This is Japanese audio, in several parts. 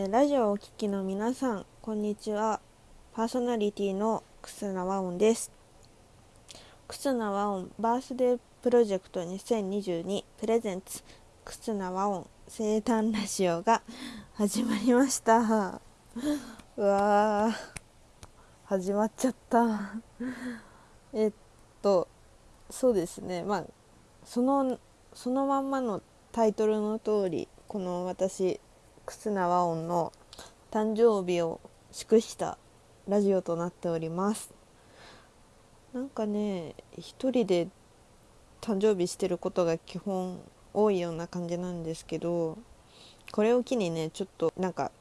えーラジオをお聴きの皆さんこんにちは。パーソナリティの忽那和音です。忽那和音バースデープロジェクト2022プレゼンツ忽那和音生誕ラジオが始まりました。うわー始まっちゃった。えっとそうですね。まあそのそのまんまのタイトルの通りこの私忽那和音の誕生日を祝したラジオとなっております。なんかね一人で誕生日してることが基本多いような感じなんですけどこれを機にねちょっとなんか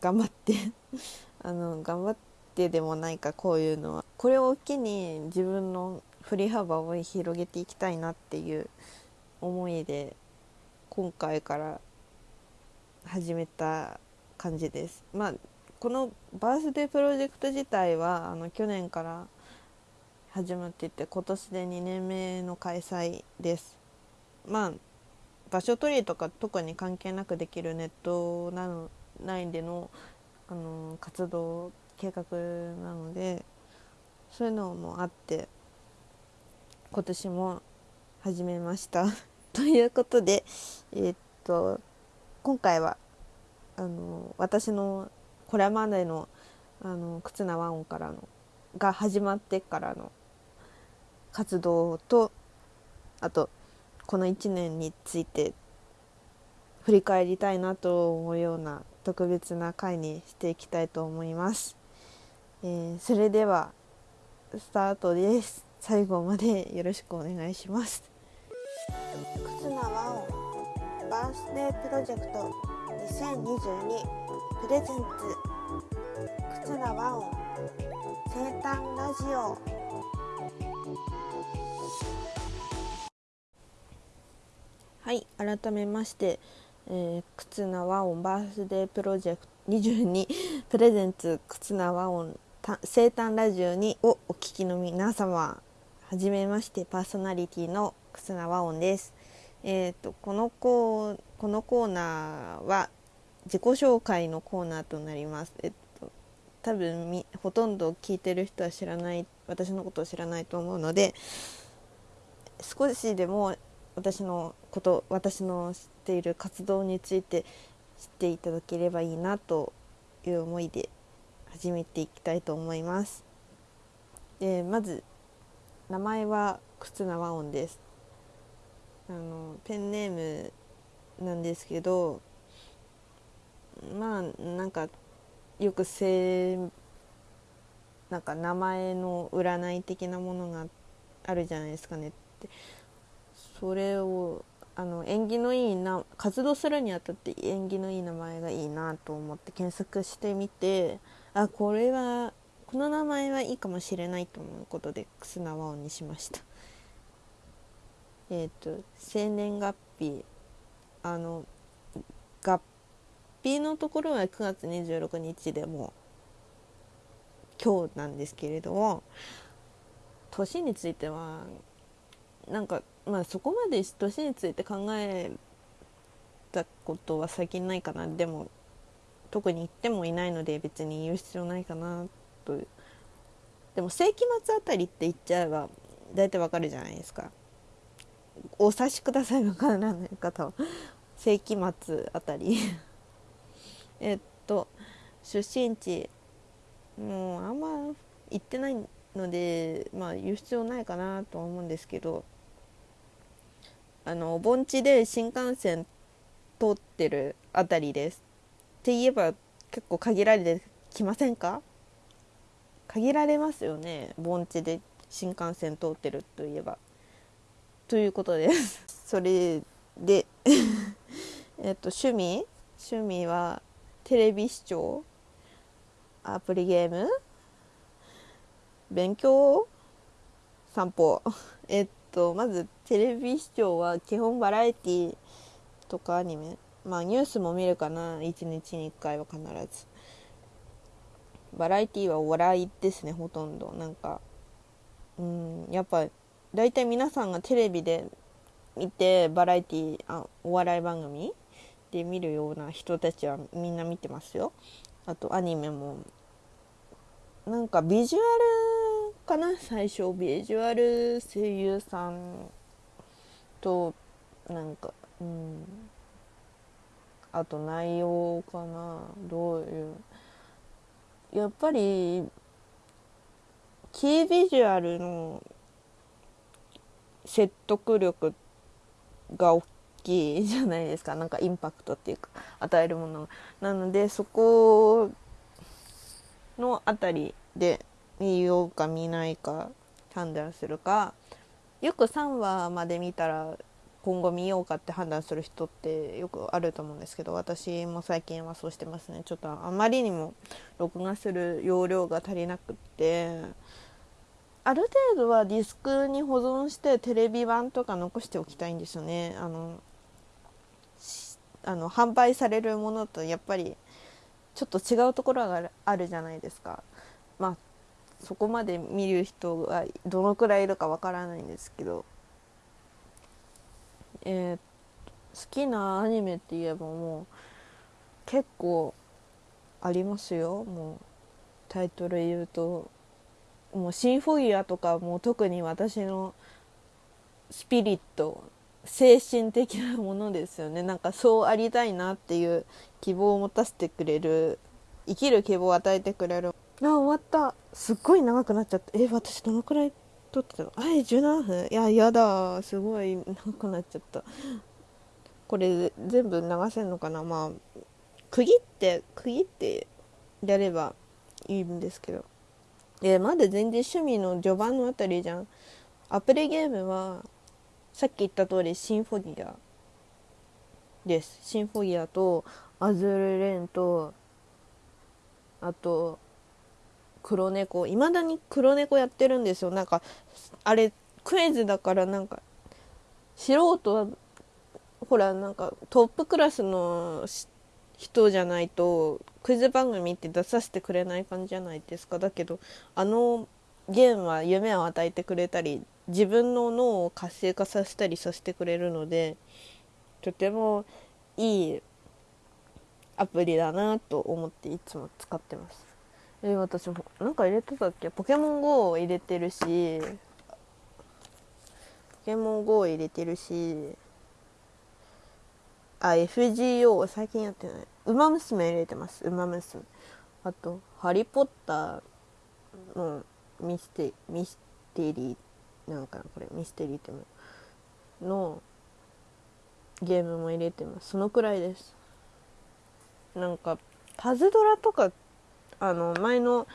頑張って あの頑張ってでもないかこういうのは。これを機に自分の振り幅を広げていきたいなっていう思いで今回から始めた感じです。まあこのバースデープロジェクト自体はあの去年から始まっていて今年で2年目の開催です。まあ場所取りとか特に関係なくできるネットなの内でのあの活動計画なのでそういうのもあって今年も始めました。ということでえーっと今回はあの私のこれまでのあの忽那和音からのが始まってからの活動とあとこの1年について振り返りたいなと思うような特別な回にしていきたいと思います。えーそれではスタートです。最後までよろしくお願いします。忽那和音バースデープロジェクト2022プレゼンツ忽那和音生誕ラジオはい改めまして、えー、忽那和音バースデープロジェクト22プレゼンツ忽那和音生誕ラジオにをお聞きの皆様はじめましてパーソナリティの忽那和音です。えー、とこのコーこのコーナーは自己紹介のコーナーとなります。えっと多分みほとんど聞いてる人は知らない私のことを知らないと思うので少しでも私のこと私の知っている活動について知っていただければいいなという思いで始めていきたいと思います。でまず名前は忽那和音です。あのペンネームなんですけどまあなんかよくせなんか名前の占い的なものがあるじゃないですかねってそれをあの縁起のいいな活動するにあたって縁起のいい名前がいいなと思って検索してみてあこれはこの名前はいいかもしれないと思うことで忽那和音にしました。えー、と生年月日あの合日のところは9月26日でも今日なんですけれども年についてはなんかまあそこまで年について考えたことは最近ないかなでも特に言ってもいないので別に言う必要ないかなとでも世紀末あたりって言っちゃえば大体わかるじゃないですか。お察しください。わからない方。は世紀末あたり。えっと出身地。もうあんま行ってないのでまあ言う必要ないかなとは思うんですけど。あの盆地で新幹線通ってるあたりです。って言えば結構限られてきませんか？限られますよね。盆地で新幹線通ってるといえば。ということです。それで えっと趣味？趣味はテレビ視聴？アプリゲーム？勉強？散歩？えっとまずテレビ視聴は基本バラエティとかアニメ？まあニュースも見るかな。1日に1回は必ず。バラエティはお笑いですねほとんど。なんかうんやっぱ大体皆さんがテレビで見てバラエティあお笑い番組で見るような人たちはみんな見てますよ。あとアニメも。なんかビジュアルかな？最初ビジュアル声優さんとなんかうん。あと内容かな？どういう？やっぱりキービジュアルの説得力が大きいじゃないですか。なんかインパクトっていうか与えるものなのでそこのあたりで見ようか見ないか判断するか。よく3話まで見たら今後見ようかって判断する人ってよくあると思うんですけど私も最近はそうしてますね。ちょっとあまりにも録画する容量が足りなくって。ある程度はディスクに保存してテレビ版とか残しておきたいんですよね。あのあの販売されるものとやっぱりちょっと違うところがあるじゃないですか。まあそこまで見る人がどのくらいいるかわからないんですけど。えー、好きなアニメって言えばもう結構ありますよ。もうタイトル言うともうシンフォギアとかも特に私のスピリット精神的なものですよね。なんかそうありたいなっていう希望を持たせてくれる生きる希望を与えてくれる。あ終わった。すっごい長くなっちゃった。え私どのくらい撮ってたの？あれ17分。いややだすごい長くなっちゃった。これ全部流せんのかな？まあ区切って区切ってやればいいんですけど。えまだ全然趣味の序盤のあたりじゃん。アプリゲームはさっき言った通りシンフォギアです。シンフォギアとアズールレーンとあと黒猫。いまだに黒猫やってるんですよ。なんかあれクイズだからなんか素人はほらなんかトップクラスの人じゃないとクイズ番組って出させてくれない感じじゃないですかだけどあのゲームは夢を与えてくれたり自分の脳を活性化させたりさせてくれるのでとてもいいアプリだなと思っていつも使ってます。え私もなんか入れてたっけ？ポケモン GO を入れてるしポケモン GO を入れてるしあ FGO 最近やってない。ウマ娘入れてます。ウマ娘。あとハリー・ポッターのミステミステリーなんかなこれミステリーってものゲームも入れてます。そのくらいです。なんかパズドラとかあの前の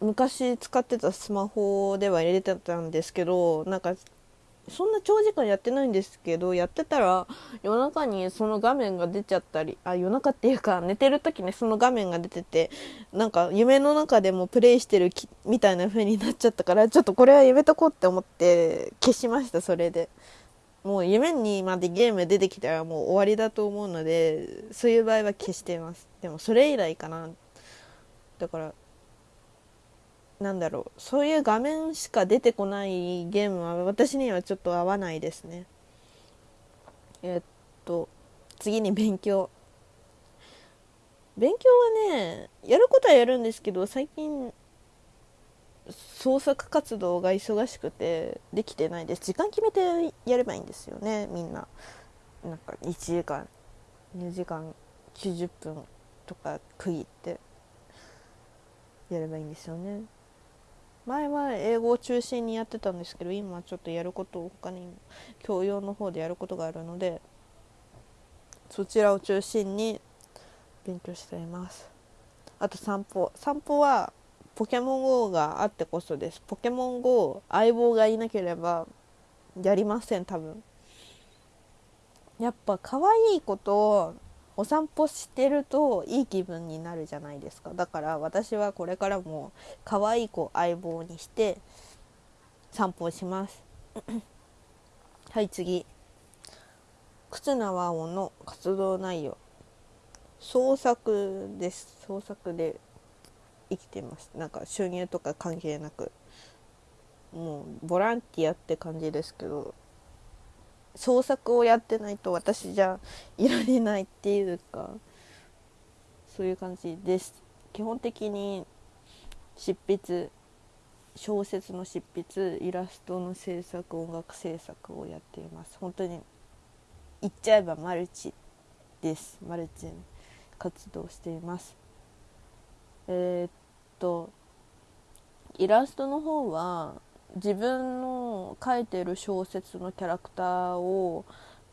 昔使ってたスマホでは入れてたんですけどなんかそんな長時間やってないんですけどやってたら夜中にその画面が出ちゃったりあ夜中っていうか寝てる時にその画面が出ててなんか夢の中でもプレイしてるみたいな風になっちゃったからちょっとこれはやめとこうって思って消しましたそれで。もう夢にまでゲーム出てきたらもう終わりだと思うのでそういう場合は消してます。でもそれ以来かな。だからなんだろうそういう画面しか出てこないゲームは私にはちょっと合わないですね。えっと次に勉強。勉強はねやることはやるんですけど最近創作活動が忙しくてできてないです。時間決めてやればいいんですよねみんな。なんか1時間2時間90分とか区切ってやればいいんですよね。前は英語を中心にやってたんですけど今ちょっとやることを他に教養の方でやることがあるのでそちらを中心に勉強しています。あと散歩。散歩はポケモン GO があってこそです。ポケモン GO 相棒がいなければやりません多分。やっぱ可愛い子とをお散歩してるといい気分になるじゃないですか。だから私はこれからも可愛い子相棒にして散歩します。はい次。忽那和音の活動内容。創作です。創作で生きてます。なんか収入とか関係なく。もうボランティアって感じですけど。創作をやってないと私じゃいられないっていうかそういう感じです。基本的に執筆小説の執筆イラストの制作音楽制作をやっています。本当に言っちゃえばマルチです。マルチ活動しています。えー、っとイラストの方は自分の書いてる小説のキャラクターを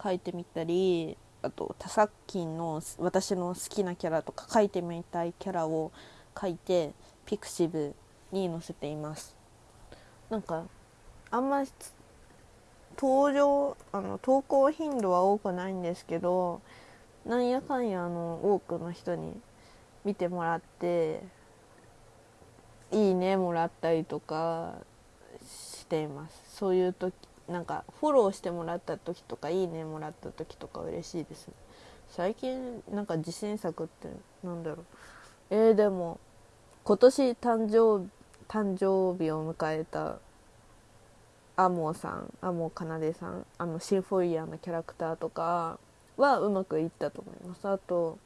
書いてみたりあと他作品の私の好きなキャラとか書いてみたいキャラを書いてピクシブに載せています。なんかあんま登場あの投稿頻度は多くないんですけどなんやかんやあの多くの人に見てもらっていいねもらったりとかしています。そういう時なんかフォローしてもらった時とかいいねもらった時とか嬉しいですね。最近なんか自信作ってなんだろう。えー、でも今年誕生誕生日を迎えたアモさんアモかなでさんあのシンフォイヤーのキャラクターとかはうまくいったと思います。あと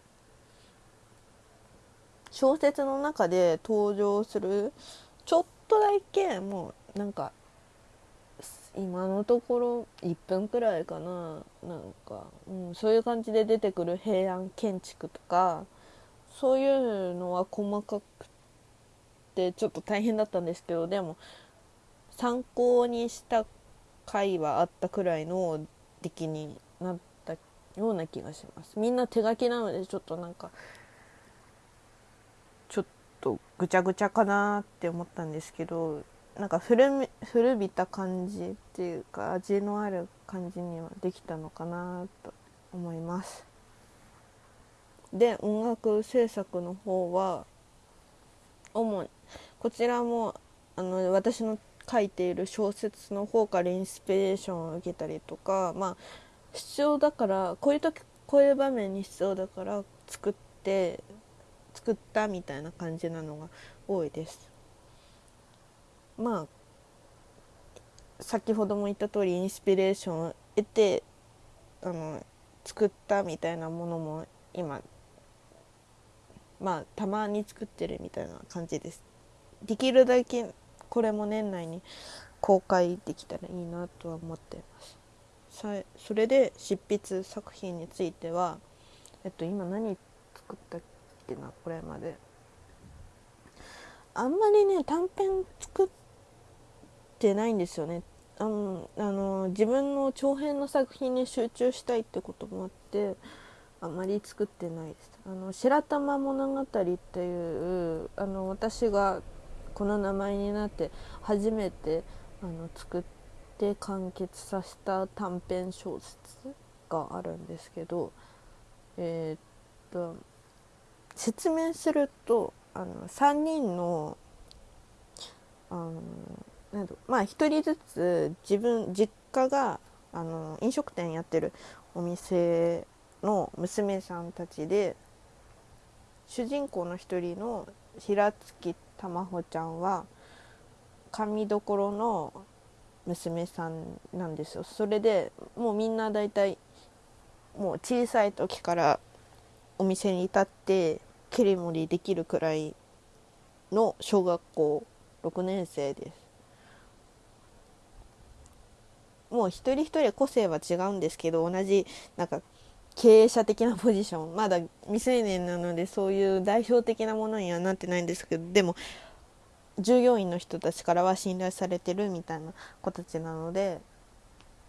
小説の中で登場するちょっとだけもうなんか今のところ1分くらいかな。なんか、うん、そういう感じで出てくる平安建築とかそういうのは細かくてちょっと大変だったんですけどでも参考にした回はあったくらいの出来になったような気がします。みんな手書きなのでちょっとなんかちょっとぐちゃぐちゃかなって思ったんですけどなんか古古びた感じっていうか味のある感じにはできたのかなと思います。で音楽制作の方は主にこちらもあの私の書いている小説の方からインスピレーションを受けたりとかまあ必要だからこういう時こういう場面に必要だから作って作ったみたいな感じなのが多いです。まあ先ほども言った通りインスピレーションを得てあの作ったみたいなものも今まあたまに作ってるみたいな感じです。できるだけこれも年内に公開できたらいいなとは思ってますさそれで執筆作品についてはえっと今何作ったっけなこれまであんまりね短編作っててないんですよね。あのあの自分の長編の作品に集中したいってこともあってあまり作ってないです。あの白玉物語っていうあの私がこの名前になって初めてあの作って完結させた短編小説があるんですけどえー、っと説明するとあの3人のあのなんまあ1人ずつ自分実家があの飲食店やってるお店の娘さんたちで主人公の一人の平月たまほちゃんは髪どころの娘さんなんですよ。それでもうみんな大体もう小さい時からお店に立って切り盛りできるくらいの小学校6年生です。もう一人一人個性は違うんですけど同じなんか経営者的な ポジション。まだ未成年なのでそういう代表的なものにはなってないんですけどでも従業員の人たちからは信頼されてるみたいな子たちなので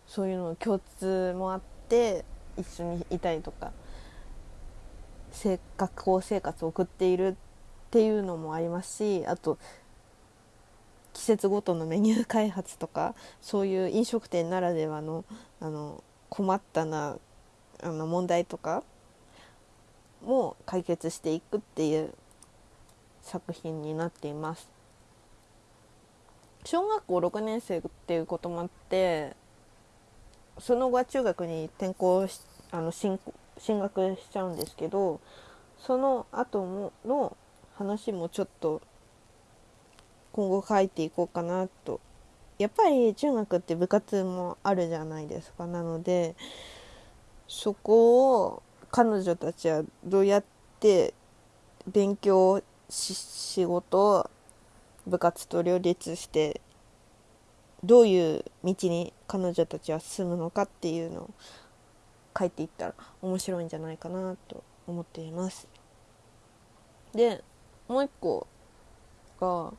そういうの共通もあって一緒にいたりとか学校生活を送っているっていうのもありますしあと季節ごとのメニュー開発とかそういう飲食店ならではのあの困ったなあの問題とかも解決していくっていう作品になっています。小学校6年生っていうこともあってその後は中学に転校しあの進進学しちゃうんですけどその後もの話もちょっと今後書いていこうかなとやっぱり中学って部活もあるじゃないですかなのでそこを彼女たちはどうやって勉強仕事部活と両立してどういう道に彼女たちは進むのかっていうのを書いていったら面白いんじゃないかなと思っています。でもう一個が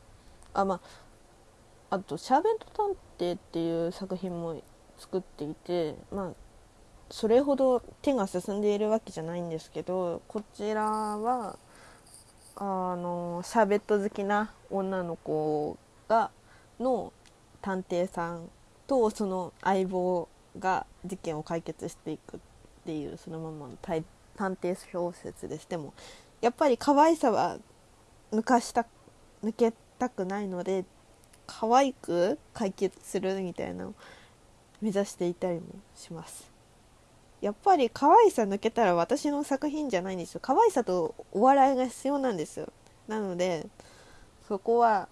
あまああと「シャーベント探偵」っていう作品も作っていてまあそれほど手が進んでいるわけじゃないんですけどこちらはあのシャーベット好きな女の子がの探偵さんとその相棒が事件を解決していくっていうそのままの探偵小説ですでもやっぱり可愛さは抜かした抜けたくないので可愛く解決するみたいなのを目指していたりもします。やっぱり可愛さ抜けたら私の作品じゃないんですよ。可愛さとお笑いが必要なんですよ。なのでそこは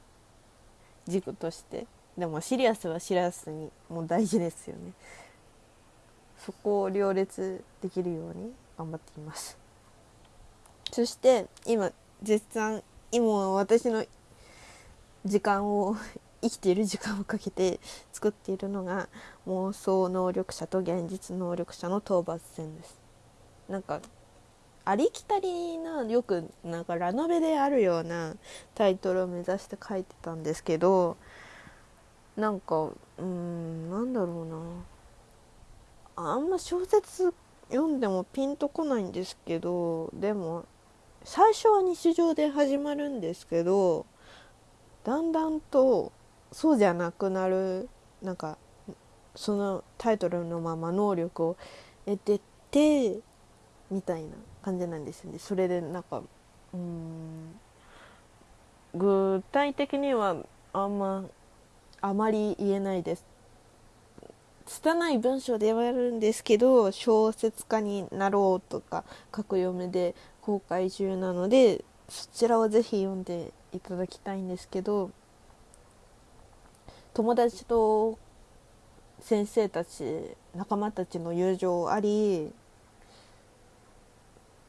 軸としてでもシリアスはシリアスにもう大事ですよね。そこを両立できるように頑張っています。そして今絶賛今私の時間を生きている時間をかけて作っているのが妄想能力者と現実能力者の討伐戦です。なんかありきたりなよくなんかラノベであるようなタイトルを目指して書いてたんですけどなんかうんなんだろうな。あんま小説読んでもピンとこないんですけどでも最初は日常で始まるんですけどだんだんとそうじゃなくなるなんかそのタイトルのまま能力を得ててみたいな感じなんですよね。それでなんかうん具体的にはあんまあまり言えないです。拙い文章ではあるんですけど小説家になろうとか格読めで公開中なのでそちらをぜひ読んでいただきたいんですけど友達と先生たち仲間たちの友情あり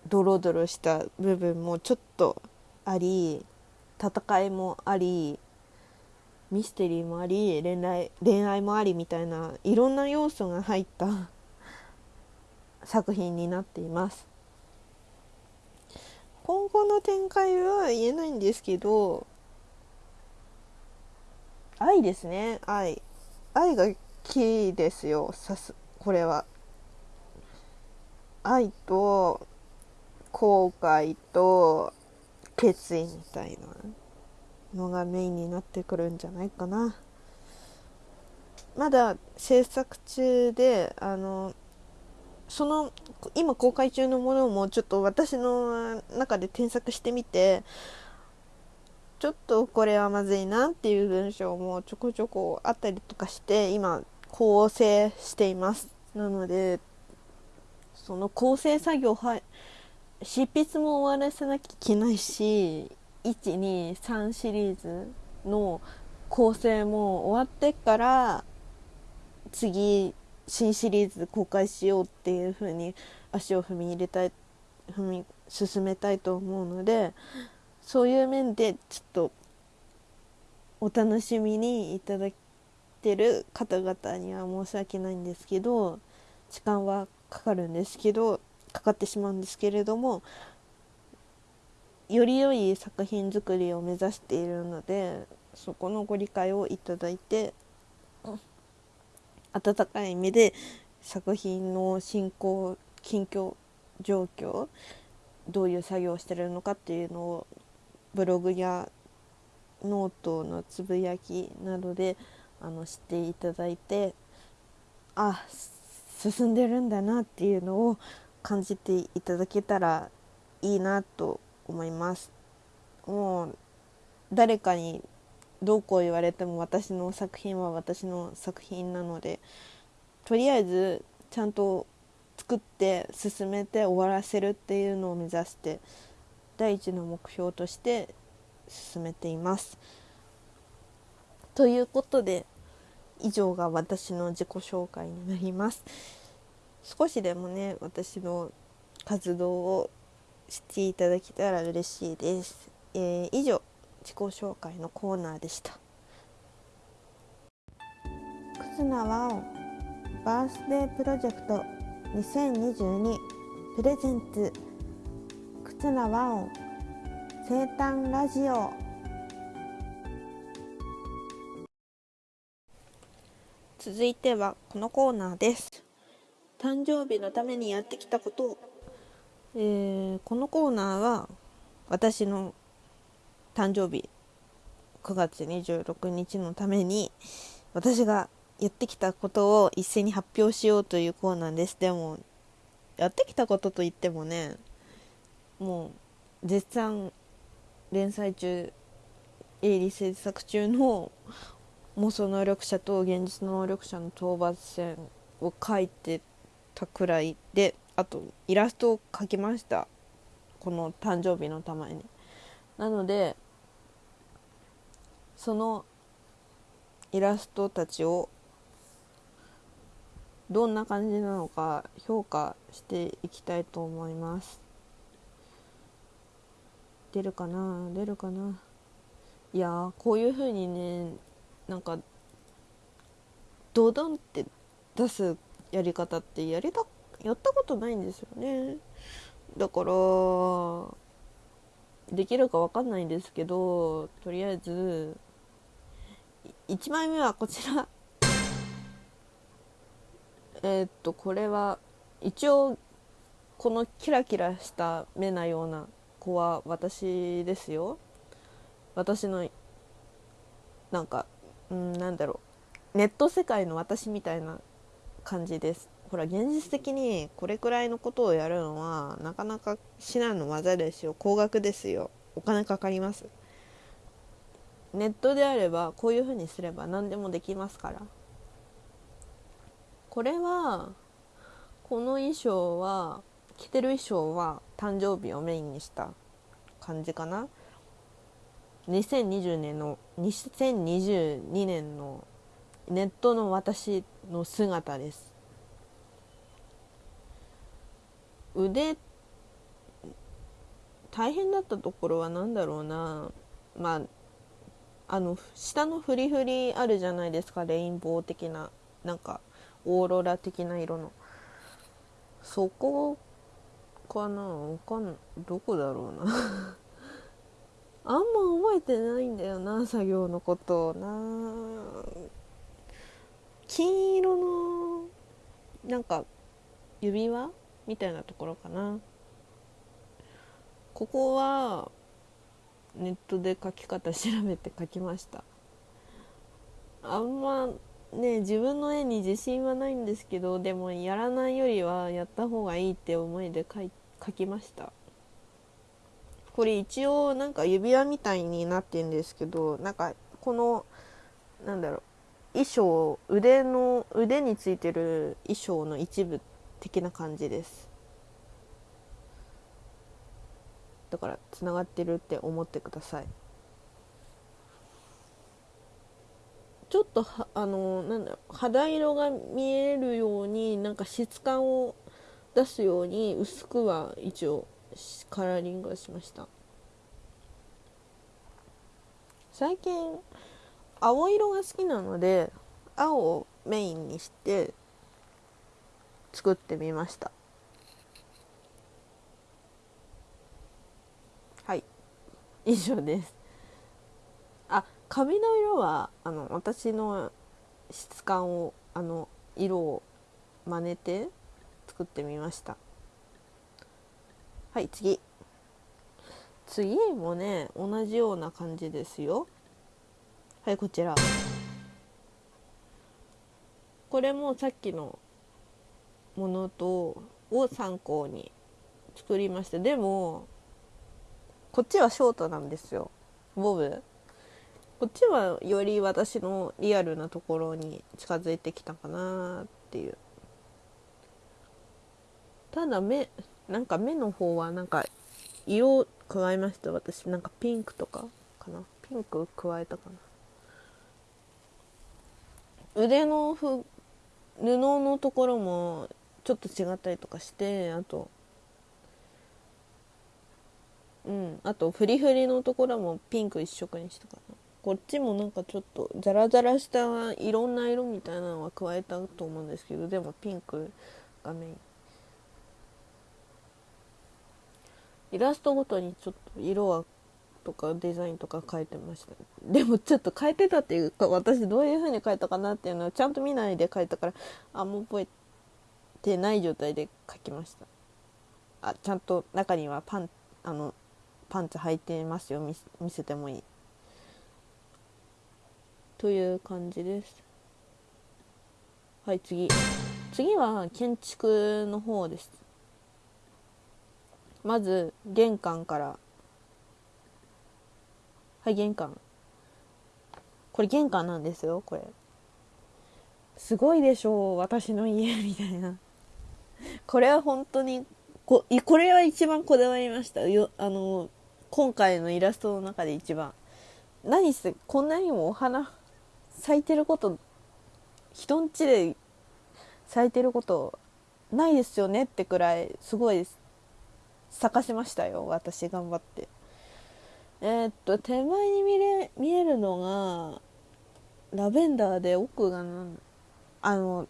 ドロドロした部分もちょっとあり戦いもありミステリーもあり恋愛恋愛もありみたいないろんな要素が入った作品になっています。今後の展開は言えないんですけど愛ですね。愛。愛がキーですよさすこれは。愛と後悔と決意みたいなのがメインになってくるんじゃないかな。まだ制作中であのその今公開中のものもちょっと私の中で添削してみてちょっとこれはまずいなっていう文章もちょこちょこあったりとかして今構成しています。なのでその構成作業は執筆も終わらせなきゃいけないし123シリーズの構成も終わってから次新シリーズ公開しようっていう風に足を踏み入れたい踏み進めたいと思うのでそういう面でちょっとお楽しみにいただいてる方々には申し訳ないんですけど時間はかかるんですけどかかってしまうんですけれどもより良い作品作りを目指しているのでそこのご理解をいただいて温かい目で作品の進行近況状況どういう作業をしてるのかっていうのをブログやノートのつぶやきなどであの知っていただいてあ進んでるんだなっていうのを感じていただけたらいいなと思います。もう誰かにどうこう言われても私の作品は私の作品なのでとりあえずちゃんと作って進めて終わらせるっていうのを目指して第一の目標として進めています。ということで以上が私の自己紹介になります。少しでもね私の活動をしていただけたら嬉しいです、えー、以上。自己紹介のコーナーでした。忽那和音バースデープロジェクト2022プレゼンツ。忽那和音生誕ラジオ。続いてはこのコーナーです。誕生日のためにやってきたこと。を、えー、このコーナーは私の誕生日9月26日のために私がやってきたことを一斉に発表しようというコーナーです。でもやってきたことといってもねもう絶賛連載中。営利制作中の妄想能力者と現実能力者の討伐戦を書いてたくらいであとイラストを描きました。この誕生日のために。なのでそのイラストたちをどんな感じなのか評価していきたいと思います。出るかな？出るかな？いやこういう風にねなんかドドンって出すやり方ってやりたやったことないんですよね。だからできるか分かんないんですけどとりあえず1枚目はこちら。えー、っとこれは一応このキラキラした目なような子は私ですよ。私のなんかうんなんだろう。ネット世界の私みたいな感じです。ほら現実的にこれくらいのことをやるのはなかなか至難の技ですよ。高額ですよ。お金かかります。ネットであればこういうふうにすれば何でもできますから。これはこの衣装は着てる衣装は誕生日をメインにした感じかな。2020年の2022年のネットの私の姿です。腕大変だったところは何だろうな。まああの下のフリフリあるじゃないですかレインボー的ななんかオーロラ的な色の。そこかな？わかんどこだろうな？あんま覚えてないんだよな作業のことをな。金色のなんか指輪みたいなところかな。ここはネットで書き方調べて書きました。あんまね自分の絵に自信はないんですけどでもやらないよりはやった方がいいって思いで書書きました。これ一応なんか指輪みたいになってんですけどなんかこのなんだろう衣装腕の腕についてる衣装の一部的な感じです。だからつながってるって思ってください。ちょっとあのなんだろう肌色が見えるようになんか質感を出すように薄くは一応カラーリングをしました。最近青色が好きなので青をメインにして作ってみましたはい以上です。あ髪の色はあの私の質感をあの色を真似て作ってみました。はい次。次もね同じような感じですよ。はいこちら。これもさっきのものとを参考に作りました。でもこっちはショートなんですよ。ボブ。こっちはより私のリアルなところに近づいてきたかなっていう。ただ目なんか目の方はなんか色を加えました私。なんかピンクとかかな。ピンク加えたかな。腕のふ布のところもちょっと違ったりとかしてあとうん。あとフリフリのところもピンク一色にしたかな。こっちもなんかちょっとザラザラしたいろんな色みたいなのは加えたと思うんですけどでもピンクがメイン。イラストごとにちょっと色はとかデザインとか変えてましたでもちょっと変えてたっていうか私どういう風に変えたかなっていうのをちゃんと見ないで書いたからあんま覚えてない状態で書きました。あちゃんと中にはパンあのパンツ履いてますよ。見せてもいい。という感じです。はい次。次は建築の方です。まず玄関から。はい玄関。これ玄関なんですよこれ。すごいでしょう私の家みたいな。これは本当にここれは一番こだわりました。よあの今回のイラストの中で一番。何せこんなにもお花咲いてること人んちで咲いてることないですよねってくらいすごい咲かせましたよ私頑張って。えー、っと手前に見れ見えるのがラベンダーで奥がなんあの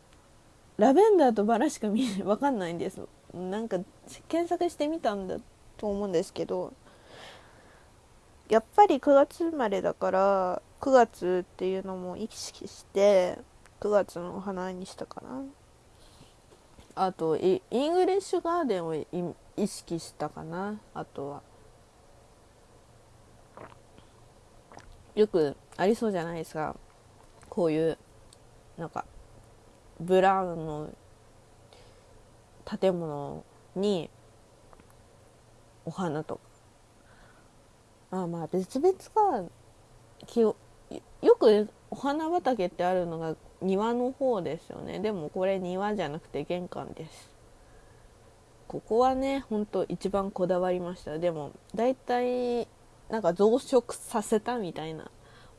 ラベンダーとバラしか見えわかんないんです。なんか検索してみたんだと思うんですけどやっぱり9月生まれだから9月っていうのも意識して9月のお花にしたかな。あとイングリッシュガーデンを意識したかな。あとは。よくありそうじゃないですか。こういうなんかブラウンの建物にお花とか。あまあ別々がよくお花畑ってあるのが庭の方ですよね。でもこれ庭じゃなくて玄関です。ここはねほんと一番こだわりました。でも大体なんか増殖させたみたいな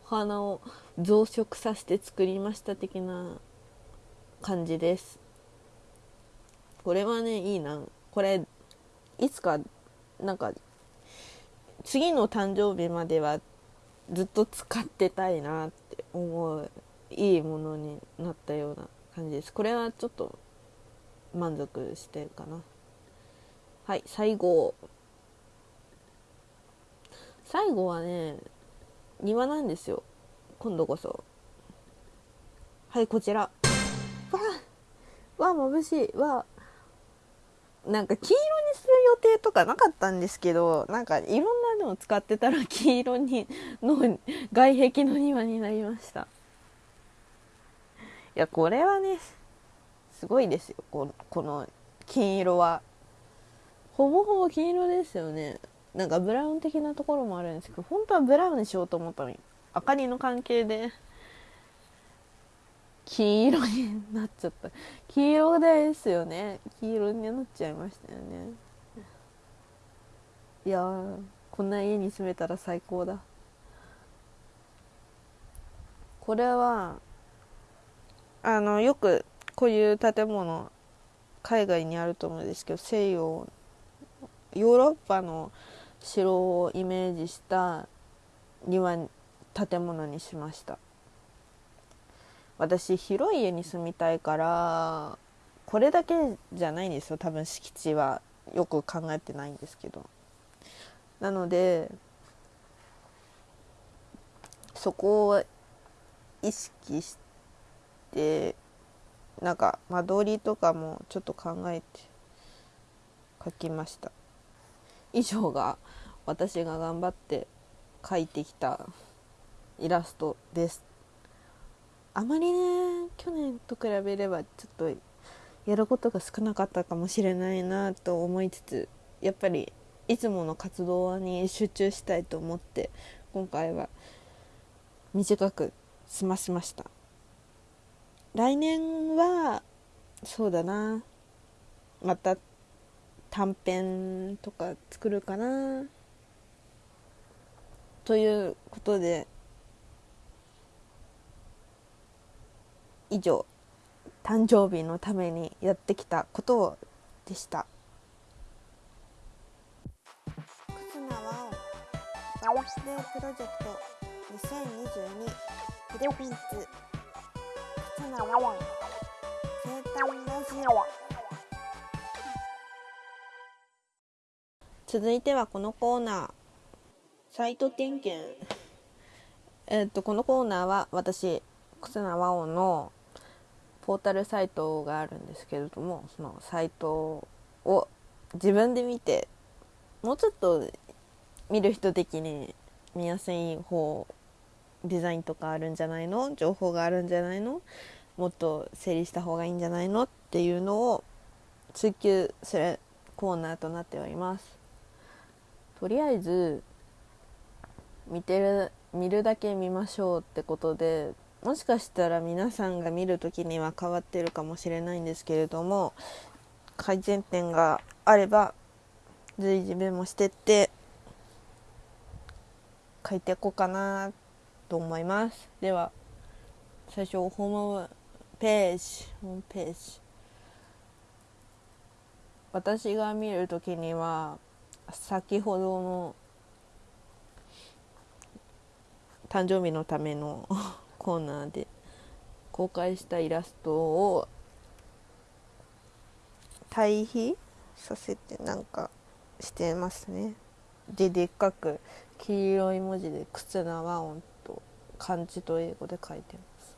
お花を増殖させて作りました的な感じです。これはねいいな。これいつかなんか次の誕生日まではずっと使ってたいなって思ういいものになったような感じです。これはちょっと満足してるかな。はい最後。最後はね庭なんですよ。今度こそ。はいこちら。わあわあ眩しい。わなんか黄色にする予定とかなかったんですけどなんかいろんなのを使ってたら黄色にの外壁の庭になりました。いやこれはねすごいですよ。ここの金色は。ほぼほぼ金色ですよね。なんかブラウン的なところもあるんですけど本当はブラウンにしようと思ったのに明かりの関係で。黄色になっちゃった。黄色ですよね。黄色になっちゃいましたよね。いやこんな家に住めたら最高だ。これはあのよくこういう建物海外にあると思うんですけど西洋ヨーロッパの城をイメージした庭建物にしました。私広い家に住みたいからこれだけじゃないんですよ。多分敷地はよく考えてないんですけど。なのでそこを意識してなんか間取りとかもちょっと考えて書きました。以上が私が頑張って描いてきたイラストです。あまりね去年と比べればちょっとやることが少なかったかもしれないなと思いつつやっぱりいつもの活動に集中したいと思って今回は短く済ましました。来年はそうだな。また短編とか作るかな。ということで以上誕生日のためにやってきたことでした。スデープロジェクト2022フィリピンズ忽那ワオ生誕ラジオ続いてはこのコーナー。サイト点検。えっとこのコーナーは私忽那和音のポータルサイトがあるんですけれどもそのサイトを自分で見てもうちょっと見る人的に見やすい方デザインとかあるんじゃないの？情報があるんじゃないの？もっと整理した方がいいんじゃないの？っていうのを追求するコーナーとなっております。とりあえず見てる見るだけ見ましょうってことでもしかしたら皆さんが見る時には変わってるかもしれないんですけれども改善点があれば随時メモしてって書いていこうかなと思います。では最初ホームページホームページ。私が見る時には先ほどの誕生日のための コーナーで公開したイラストを対比させてなんかしてますね。ででっかく黄色い文字で「忽那和音」と漢字と英語で書いてます。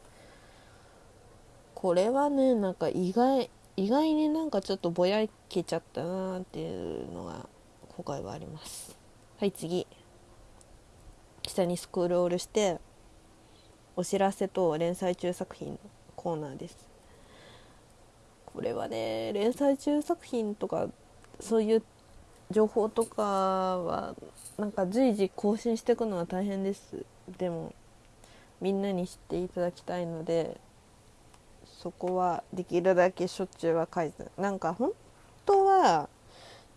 これはねなんか意外意外になんかちょっとぼやけちゃったなっていうのが今回はあります。はい次。下にスクロールしてお知らせと連載中作品のコーナーです。これはね連載中作品とかそういう情報とかはなんか随時更新していくのは大変です。でもみんなに知っていただきたいのでそこはできるだけしょっちゅうは書いてなんか本当は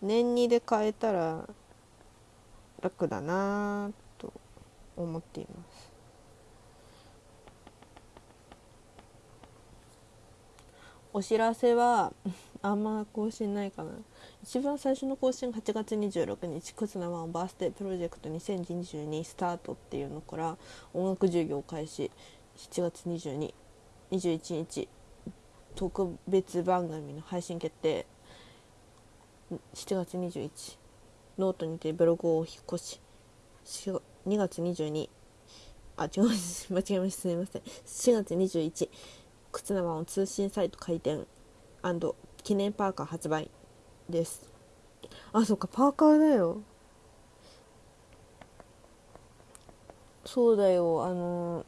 年2で変えたら楽だなと思っています。お知らせはあんま更新ないかな。一番最初の更新が8月26日「クズナワンバースデープロジェクト2022スタート」っていうのから音楽授業開始7月2221日特別番組の配信決定7月21ノートにてブログを引っ越し2月22あ違う 間違えましたすみません。4月21忽那ワン通信サイト開店記念パーカー発売。です。あそっかパーカーだよ。そうだよあの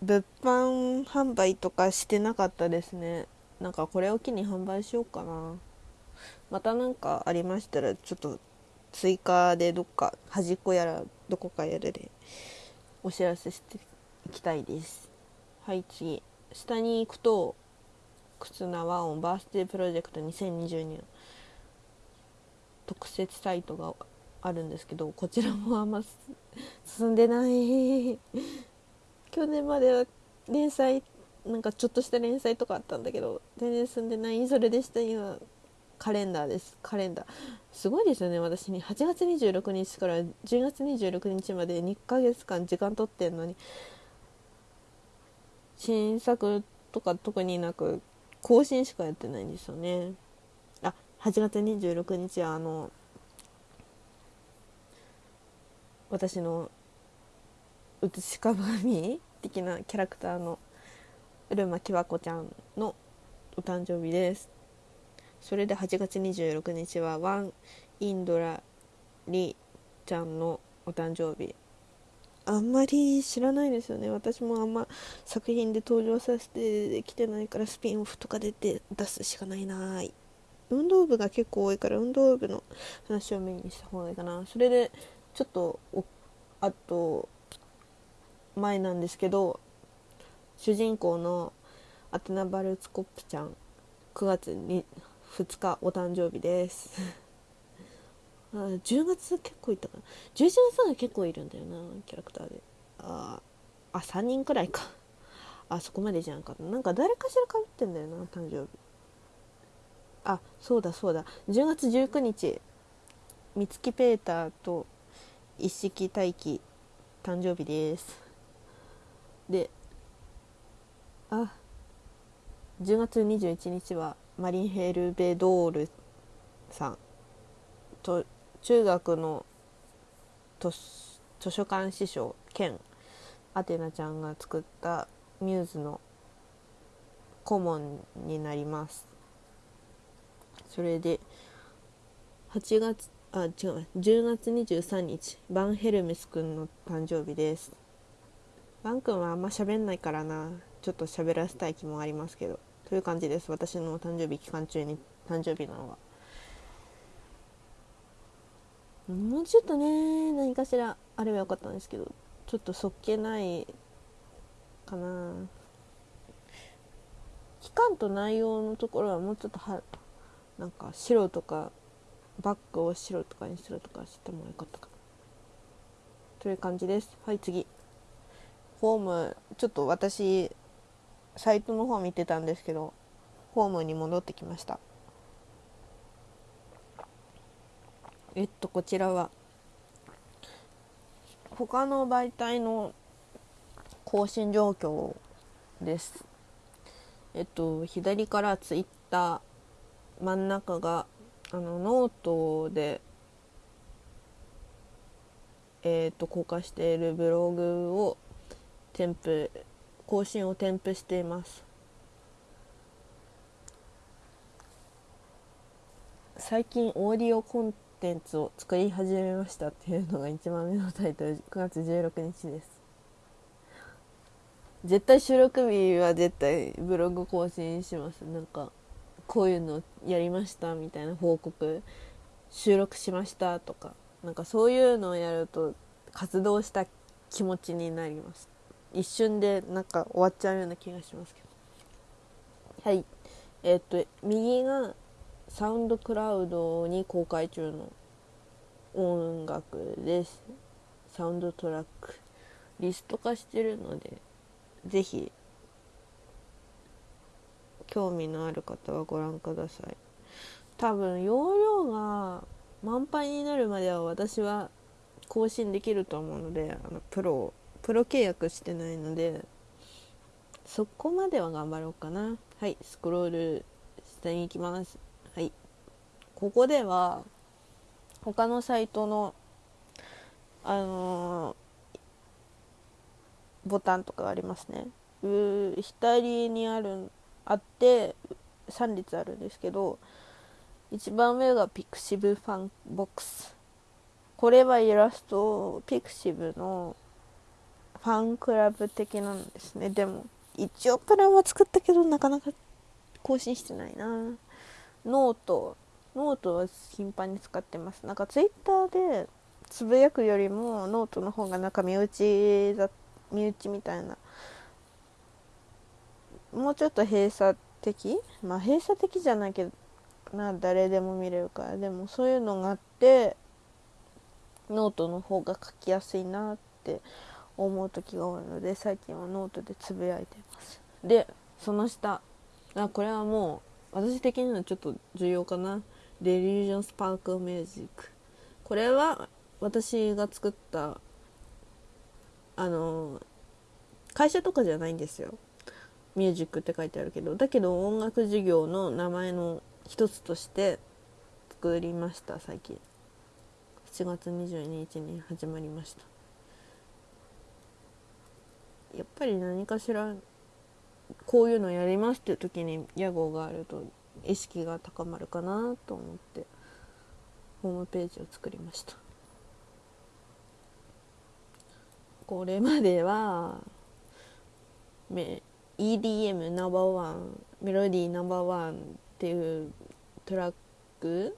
物販販売とかしてなかったですね。なんかこれを機に販売しようかな。また何かありましたらちょっと追加でどっか端っこやらどこかやらでお知らせしていきたいです。はい次。下に行くと忽那和音バースデープロジェクト2022特設サイトがあるんですけどこちらもあんま進んでない。去年までは連載なんかちょっとした連載とかあったんだけど全然進んでない。それでした今カレンダーです。カレンダー。すごいですよね私に。8月26日から10月26日まで2ヶ月間時間取ってんのに新作とか特になく更新しかやってないんですよね。8月26日はあの私の写し鏡的なキャラクターのうるまきわこちゃんのお誕生日です。それで8月26日はワンインドラリちゃんのお誕生日。あんまり知らないですよね。私もあんま作品で登場させてきてないからスピンオフとか出て出すしかないなーい。運動部が結構多いから運動部の話をメインにした方がいいかな。それでちょっとあと前なんですけど主人公のアテナ・バルツコップちゃん9月に2日お誕生日です。10月結構いったかな。11月が結構いるんだよなキャラクターで。ああ3人くらいか。あそこまでじゃんか。なんか誰かしらかぶってんだよな誕生日。あそうだそうだ。10月19日三月ペーターと一式大輝誕生日です。であ10月21日はマリンヘルベドールさんと中学の図書館師匠兼アテナちゃんが作ったミューズの顧問になります。それで8月あ違う10月23日バンヘルメスくんの誕生日です。バン君はあんま喋んないからなちょっと喋らせたい気もありますけどという感じです私の誕生日期間中に誕生日なのは。もうちょっとね何かしらあればよかったんですけどちょっとそっけないかな。期間と内容のところはもうちょっとはなんか白とかバッグを白とかにするとかしてもよかったかな。という感じです。はい次。フォームちょっと私サイトの方見てたんですけどフォームに戻ってきました。えっとこちらは他の媒体の更新状況です。えっと左からツイッター真ん中があのノートでえーと、と公開しているブログを添付更新を添付しています。最近オーディオコンテンツを作り始めましたっていうのが一番目のタイトル9月16日です。絶対収録日は絶対ブログ更新します。なんかこういうのやりましたみたいな報告収録しましたとかなんかそういうのをやると活動した気持ちになります。一瞬でなんか終わっちゃうような気がしますけど。はい。えー、っと右がサウンドクラウドに公開中の音楽です。サウンドトラックリスト化してるので是非興味のある方はご覧ください。多分容量が満杯になるまでは私は更新できると思うのであのプロプロ契約してないのでそこまでは頑張ろうかな。はいスクロール下に行きます。はい。ここでは他のサイトのあのー、ボタンとかありますね。う左にあるあって3列あるんですけど一番上がピクシブファンボックス。これはイラストピクシブのファンクラブ的なんですね。でも一応プランは作ったけどなかなか更新してないな。ノートノートは頻繁に使ってます。なんかツイッターでつぶやくよりもノートの方がなんか身内だ身内みたいなもうちょっと閉鎖的？まあ閉鎖的じゃないけどな誰でも見れるから。でもそういうのがあってノートの方が書きやすいなって思う時が多いので最近はノートでつぶやいてます。でその下。あこれはもう私的にはちょっと重要かな「 Delusion Spark Music」これは私が作ったあの会社とかじゃないんですよ。ミュージックって書いてあるけどだけど音楽事業の名前の一つとして作りました最近。7月22日に始まりました。やっぱり何かしらこういうのやりますっていう時に屋号があると意識が高まるかなと思ってホームページを作りました。これまでは EDM ナンバーワンメロディーナンバーワンっていうトラック？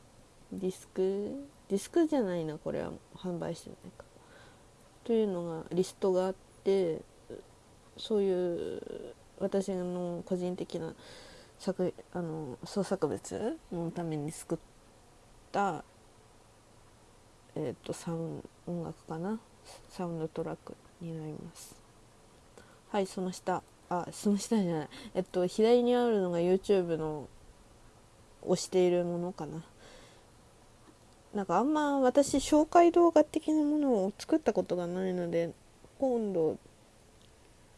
ディスク？ディスクじゃないなこれは。販売してないか。というのがリストがあってそういう私の個人的な作あの創作物のために作った、えーと、サウン音楽かな？サウンドトラックになります。はいその下。あその下じゃない。えっと左にあるのが YouTube の推しているものかな。なんかあんま私紹介動画的なものを作ったことがないので今度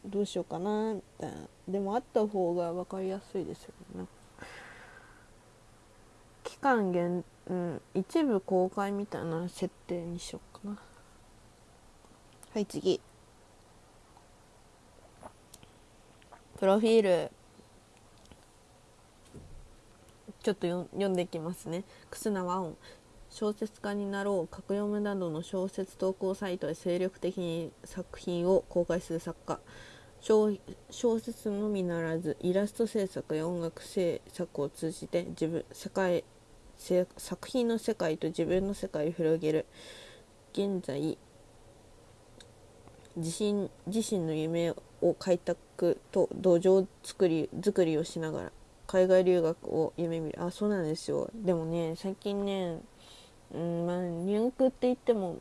どうしようかなみたいな。でもあった方が分かりやすいですよね。期間限、うん、一部公開みたいな設定にしようかな。はい次。プロフィールちょっと読んでいきますね。忽那和音。小説家になろう格読むなどの小説投稿サイトで精力的に作品を公開する作家。小説のみならずイラスト制作や音楽制作を通じて自分世界作品の世界と自分の世界を広げる。現在自身自身の夢をを開拓と土壌作り作りをしながら海外留学を夢見る。あそうなんですよ。でもね最近ねうんまあ入学って言っても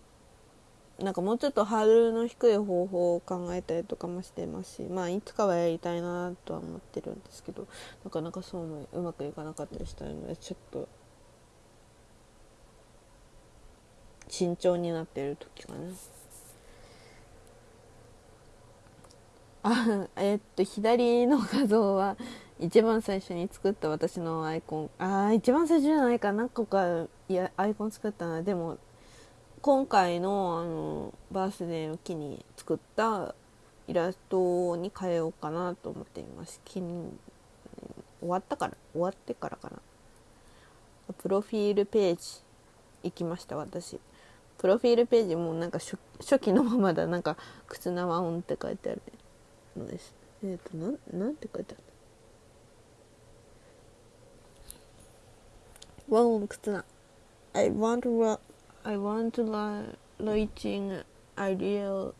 なんかもうちょっとハードルの低い方法を考えたりとかもしてますしまあいつかはやりたいなとは思ってるんですけどなかなかそうもうまくいかなかったりしたのでちょっと慎重になってる時かな。あえっと左の画像は一番最初に作った私のアイコン。ああ一番最初じゃないか何個かいやアイコン作ったなでも今回のあのバースデーを機に作ったイラストに変えようかなと思っています。終わったから。終わってからかな。プロフィールページ行きました私。プロフィールページもなんか初期のままだ。なんか「靴縄音」って書いてある。ねのですえっ、ー、となんなんて書いてあるワンオン靴な I want to I want to lighting ideal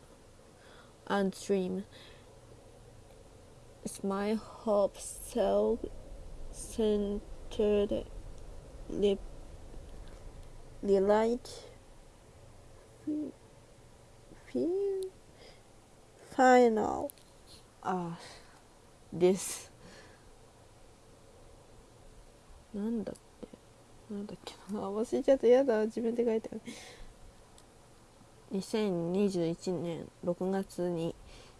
and dream It's my hope self-centered light feel final あです。なんだなんだっけ？な忘れちゃった。やだ。自分で書いてある2021年6月に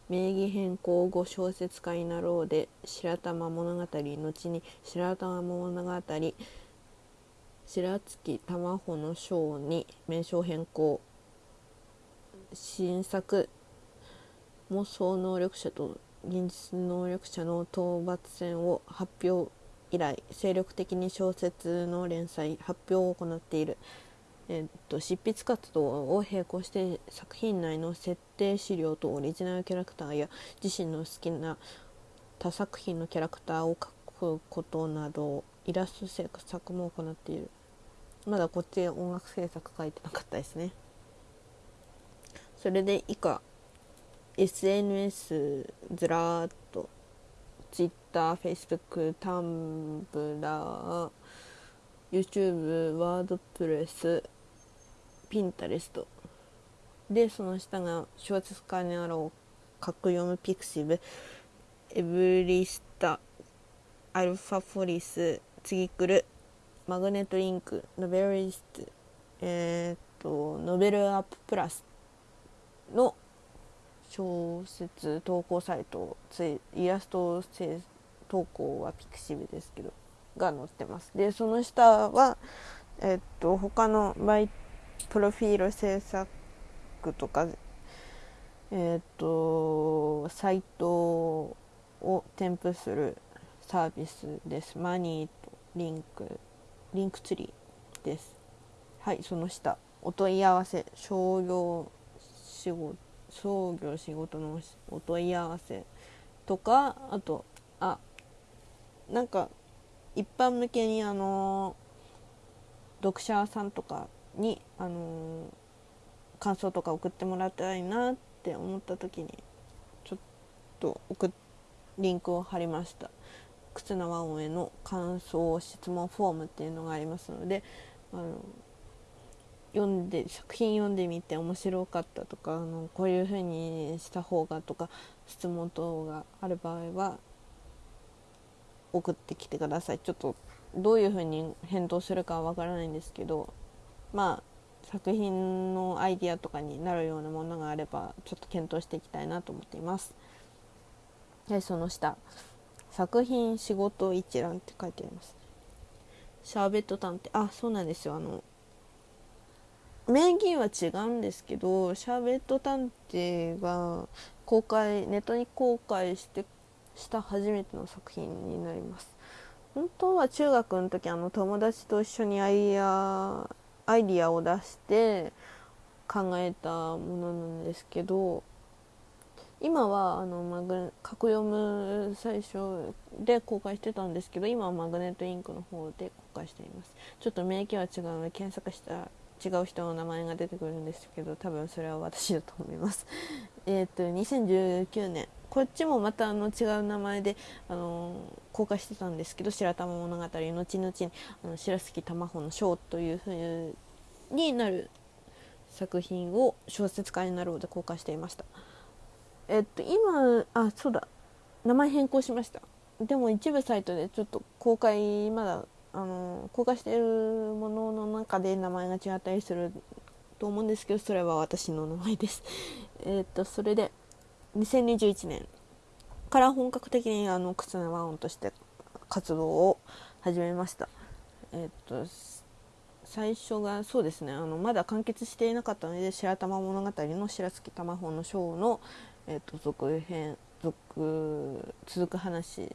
名義変更後小説家になろうで白玉物語後に白玉物語白月玉穂の章に名称変更。新作妄想能力者と現実能力者の討伐戦を発表以来精力的に小説の連載発表を行っている、えっと、執筆活動を並行して作品内の設定資料とオリジナルキャラクターや自身の好きな他作品のキャラクターを描くことなどイラスト制作も行っている。まだこっち音楽制作書いてなかったですね。それで以下 SNS ずらーっと Twitter、Facebook、Tumblr、YouTube、WordPress、Pinterest でその下が小説家にあろう格読むピクシブエブリスタアルファフォリス次来るマグネットリンクノベルリストえっ、とノベルアッププラスの小説投稿サイトイラスト投稿はピクシブですけどが載ってます。でその下はえっと他のマイプロフィール制作とかえっとサイトを添付するサービスです。マニーとリンクリンクツリーです。はいその下。お問い合わせ商業仕事創業仕事のお問い合わせとかあとあなんか一般向けにあの読者さんとかにあの感想とか送ってもらいたいなって思った時にちょっと送リンクを貼りました。忽那和音への感想質問フォームっていうのがありますのであの読んで作品読んでみて面白かったとかあのこういう風にした方がとか質問等がある場合は送ってきてください。ちょっとどういう風に返答するかはわからないんですけどまあ作品のアイディアとかになるようなものがあればちょっと検討していきたいなと思っています。でその下。作品仕事一覧って書いてあります、シャーベット探偵あそうなんですよ。あの名義は違うんですけどシャーベット探偵が公開ネットに公開してした初めての作品になります。本当は中学の時あの友達と一緒にアイデアアイディアを出して考えたものなんですけど今はあのマグ格読む最初で公開してたんですけど今はマグネットインクの方で公開しています。ちょっと名義は違うので検索したら違う人の名前が出てくるんですけど多分それは私だと思います。えっと2019年こっちもまたあの違う名前であの公開してたんですけど白玉物語後々にあの白月玉穂の章というふうになる作品を小説家になろうで公開していました。えっと今あそうだ。名前変更しました。でも一部サイトでちょっと公開まだあの公開しているものの中で名前が違ったりすると思うんですけどそれは私の名前です。えっとそれで2021年から本格的にあの靴の和音として活動を始めました。えっと最初がそうですね。あのまだ完結していなかったので「白玉物語」の白月玉穂の章の、えっと、続編続続く話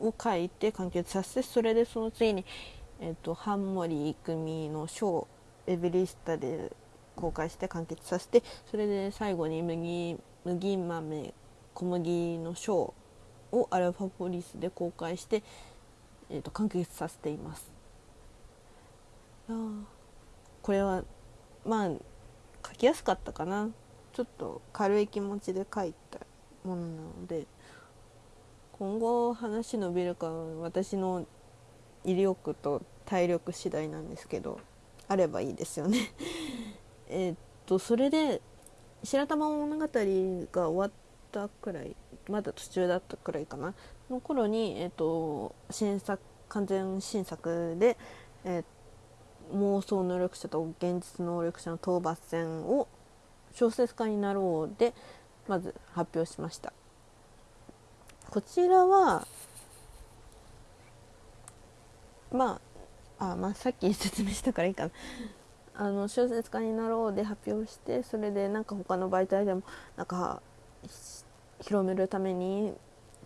を書いて完結させてそれでその次に、えーと、半森郁美のショーエベリスタで公開して完結させてそれで最後に麦麦豆小麦のショーをアルファポリスで公開して、えーと、完結させています。これはまあ書きやすかったかなちょっと軽い気持ちで書いたものなので今後話伸びるか私の威力と体力次第なんですけどあればいいですよね。えっとそれで「白玉物語」が終わったくらいまだ途中だったくらいかな。の頃に、えっと、新作完全新作で、えー、妄想能力者と現実能力者の討伐戦を小説家になろうでまず発表しました。こちらはまああ、まあ、さっき 説明したからいいかな。あの小説家になろうで発表してそれでなんか他の媒体でもなんか広めるために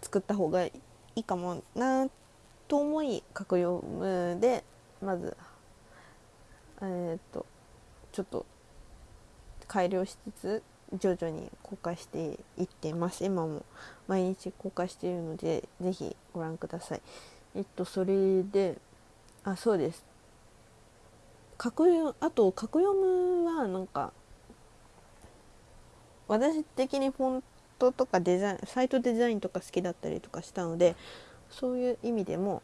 作った方がいいかもなと思い格読むでまずえー、っとちょっと改良しつつ徐々に公開していってます。今も毎日公開しているので是非ご覧ください。えっとそれであそうです。格読あと格読むはなんか私的にフォントとかデザインサイトデザインとか好きだったりとかしたのでそういう意味でも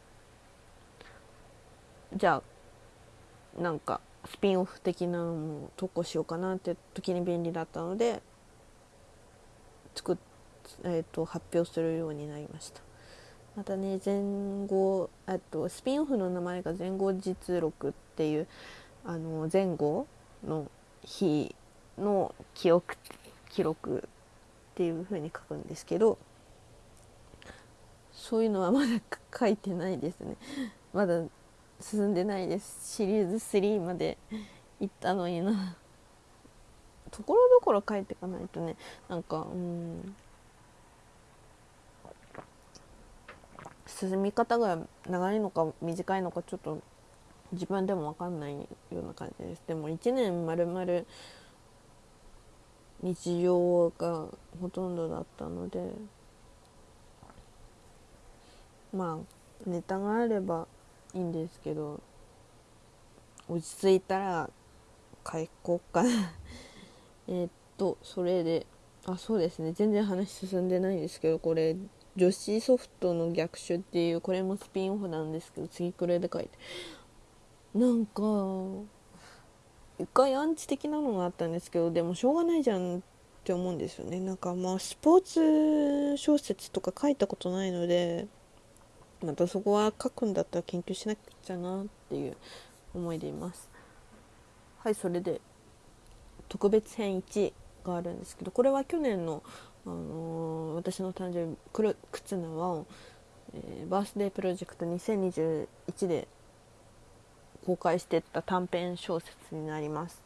じゃあなんかスピンオフ的なのも投稿しようかなって時に便利だったので作っ、えーと、発表するようになりました。またね前後あとスピンオフの名前が前後実録っていうあの前後の日の記憶記録っていう風に書くんですけどそういうのはまだ書いてないですね。まだ進んでないです。シリーズ3まで行ったのにな。ところどころ書いていかないとね。なんかうん。進み方が長いのか短いのかちょっと自分でも分かんないような感じです。でも1年まるまる日常がほとんどだったのでまあネタがあればいいんですけど落ち着いたら帰こうかな。えっとそれであそうですね。全然話進んでないんですけどこれ女子ソフトの逆襲っていうこれもスピンオフなんですけど次くらいで書いて。なんか一回アンチ的なのがあったんですけどでもしょうがないじゃんって思うんですよね。なんかまあスポーツ小説とか書いたことないのでまたそこは書くんだったら研究しなくちゃなっていう思いでいます。はいそれで。特別編1があるんですけどこれは去年の、あのー、私の誕生日くる靴の輪を、えー、バースデープロジェクト2021で公開してった短編小説になります。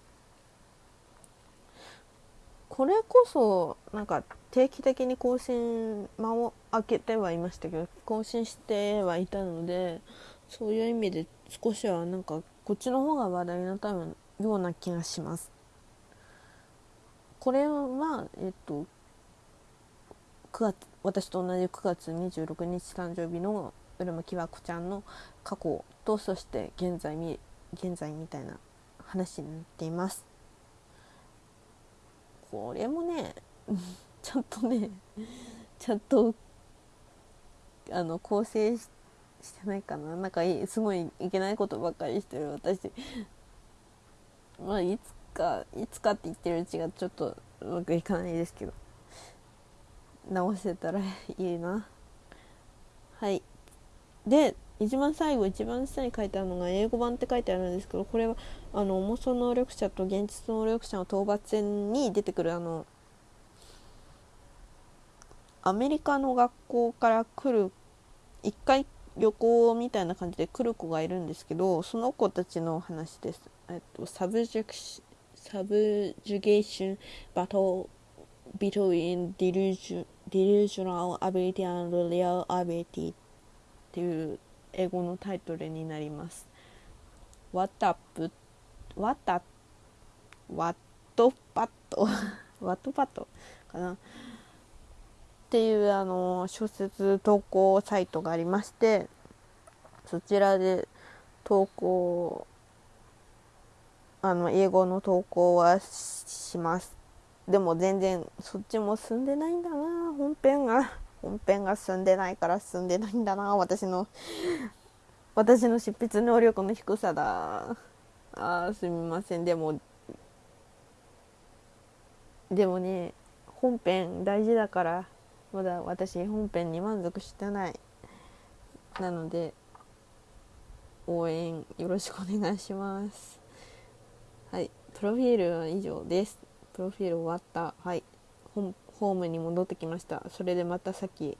これこそなんか定期的に更新間を空けてはいましたけど更新してはいたのでそういう意味で少しはなんかこっちの方が話題になったような気がします。これはえっと9月私と同じ9月26日誕生日のうるまきわこちゃんの過去とそして現在現在みたいな話になっています。これもね ちゃんとねちゃんとあの構成してないかな。なんかすごいいけないことばっかりしてる。私 まあいつかいつかって言ってるうちがちょっとうまくいかないですけど。直せたらいいな。はい。で一番最後一番下に書いてあるのが英語版って書いてあるんですけどこれはあの妄想能力者と現実能力者の討伐戦に出てくるあのアメリカの学校から来る一回旅行みたいな感じで来る子がいるんですけどその子たちの話です。えっと、サブジェクサブジュゲーションバトル between delusional ability and real ability っていう英語のタイトルになります。What up? What up? What パット What パットかな？っていうあの小説投稿サイトがありましてそちらで投稿あの英語の投稿はしますでも全然そっちも進んでないんだな本編が。本編が進んでないから進んでないんだな私の私の執筆能力の低さだ。あすみません。でもでもね本編大事だからまだ私本編に満足してない。なので応援よろしくお願いします。はい。プロフィールは以上です。プロフィール終わった。はい。本ホームに戻ってきました。それでまたさっき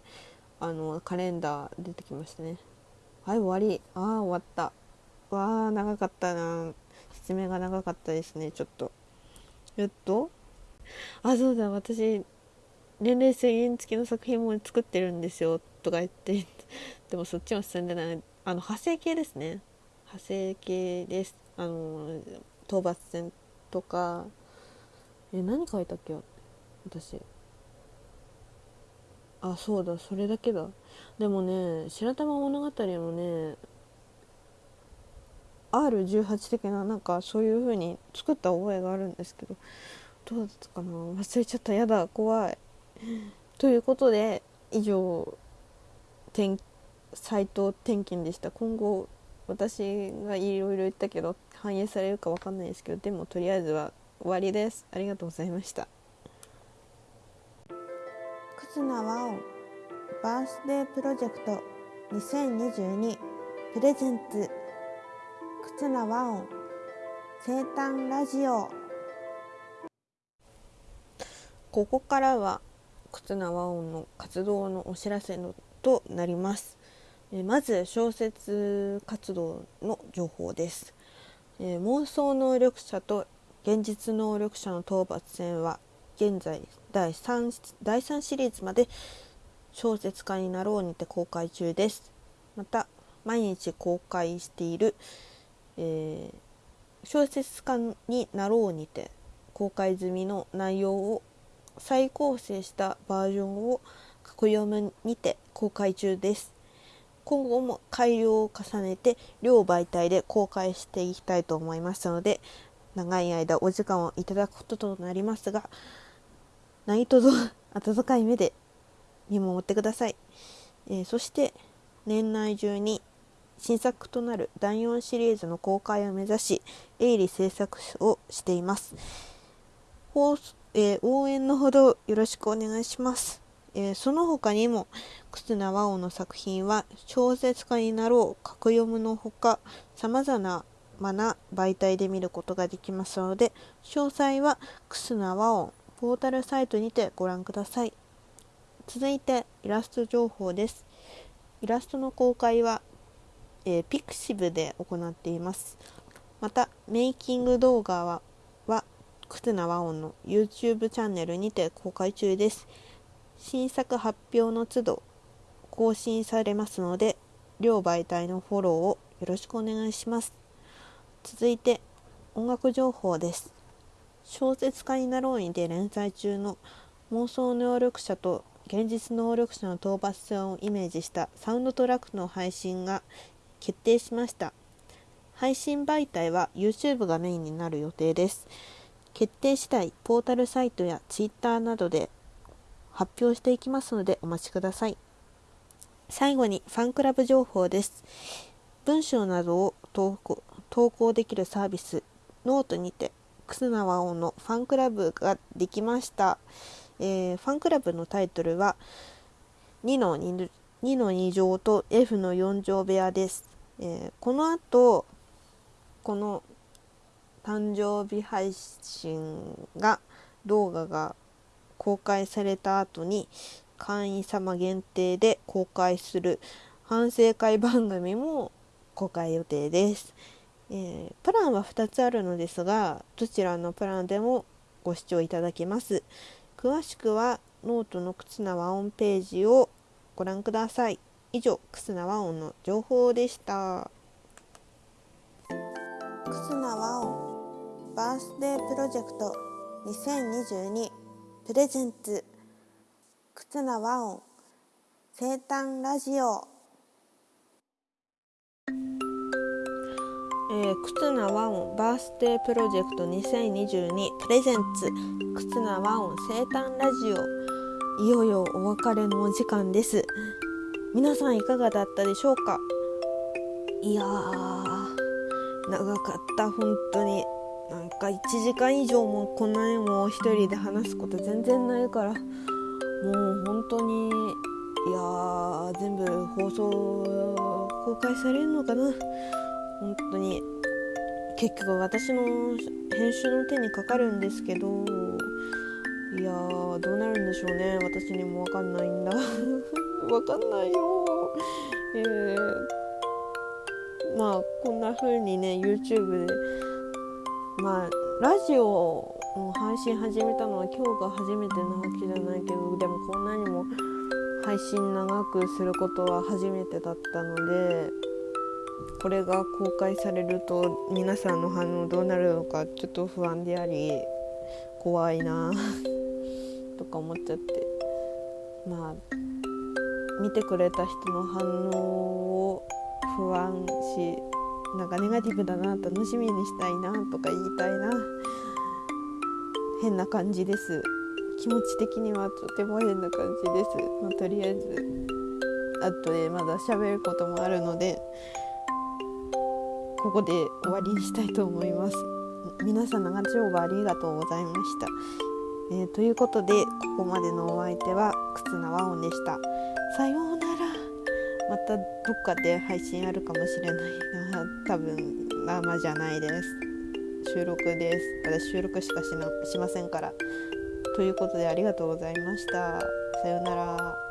あのカレンダー出てきましたね。はい終わり。ああ終わった。わあ長かったな。説明が長かったですねちょっと。えっと？あそうだ。私年齢制限付きの作品も作ってるんですよ。とか言って。でもそっちは進んでない。あの派生系ですね。派生系です。あの討伐戦とか。え何書いたっけ？私。あそうだそれだけだ。でもね白玉物語のね R18 的ななんかそういう風に作った覚えがあるんですけどどうだったかな。忘れちゃった。やだ怖い。ということで以上斎藤転勤でした。今後私がいろいろ言ったけど反映されるか分かんないですけどでもとりあえずは終わりです。ありがとうございました。忽那和音バースデープロジェクト2022プレゼンツ忽那和音生誕ラジオここからは忽那和音の活動のお知らせのとなります。まず小説活動の情報です、えー、妄想能力者と現実能力者の討伐戦は現在第 3, 第3シリーズまで小説家になろうにて公開中です。また毎日公開している、えー、小説家になろうにて公開済みの内容を再構成したバージョンを過去読むにて公開中です。今後も改良を重ねて両媒体で公開していきたいと思いますので長い間お時間をいただくこととなりますが何とぞ温かい目で見守ってください、えー、そして年内中に新作となる第4シリーズの公開を目指し鋭利制作をしています、えー、応援のほどよろしくお願いします、えー、その他にも忽那和夫の作品は小説家になろう格読むのほかさまざまな媒体で見ることができますので詳細は忽那和音ポータルサイトにてご覧ください。続いてイラスト情報です。イラストの公開は、えー、ピクシブで行っています。またメイキング動画は忽那和音の YouTube チャンネルにて公開中です。新作発表の都度更新されますので両媒体のフォローをよろしくお願いします。続いて音楽情報です。小説家になろうにて連載中の妄想能力者と現実能力者の討伐戦をイメージしたサウンドトラックの配信が決定しました。配信媒体は YouTube がメインになる予定です。決定次第ポータルサイトや Twitter などで発表していきますのでお待ちください。最後にファンクラブ情報です。文章などを投稿投稿できるサービスノートにて楠名和音のファンクラブができました、えー、ファンクラブのタイトルは2の 2, 2の2乗と F の4乗部屋です、えー、この後この誕生日配信が動画が公開された後に会員様限定で公開する反省会番組も公開予定です。えー、プランは2つあるのですがどちらのプランでもご視聴いただけます。詳しくはノートの忽那和音ページをご覧ください。以上忽那和音の情報でした。忽那和音バースデープロジェクト2022 presents。忽那和音生誕ラジオ。えー、忽那和音バースデープロジェクト2022プレゼンツ。忽那和音生誕ラジオ。いよいよお別れのお時間です。皆さんいかがだったでしょうか？いやー長かった本当に。なんか1時間以上もこんなにも一人で話すこと全然ないから。もう本当にいやー全部放送公開されるのかな？本当に。結局私の編集の手にかかるんですけどいやーどうなるんでしょうね。私にも分かんないんだ。分かんないよ。えー、まあこんな風にね YouTube でまあラジオの配信始めたのは今日が初めてなわけじゃないけどでもこんなにも配信長くすることは初めてだったのでこれが公開されると皆さんの反応どうなるのかちょっと不安であり怖いな とか思っちゃって。まあ見てくれた人の反応を不安しなんかネガティブだな楽しみにしたいなとか言いたいな。変な感じです。気持ち的にはとても変な感じです、まあ、とりあえず後でまだ喋ることもあるのでここで終わりにしたいと思います。皆さん長丁場ありがとうございました、えー、ということでここまでのお相手は忽那和音でした。さようなら。またどっかで配信あるかもしれないな。多分生じゃないです。収録です。私収録しかしなしませんから。ということでありがとうございました。さようなら。